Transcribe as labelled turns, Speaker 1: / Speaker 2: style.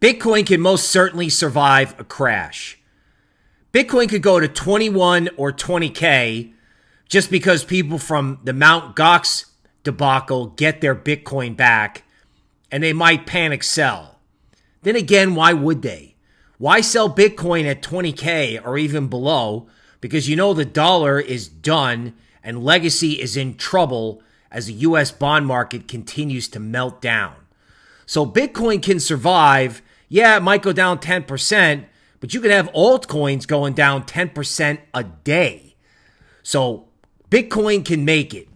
Speaker 1: Bitcoin can most certainly survive a crash. Bitcoin could go to 21 or 20K just because people from the Mount Gox debacle get their Bitcoin back and they might panic sell. Then again, why would they? Why sell Bitcoin at 20K or even below? Because you know the dollar is done and legacy is in trouble as the US bond market continues to melt down. So Bitcoin can survive. Yeah, it might go down 10%, but you could have altcoins going down 10% a day. So Bitcoin can make it.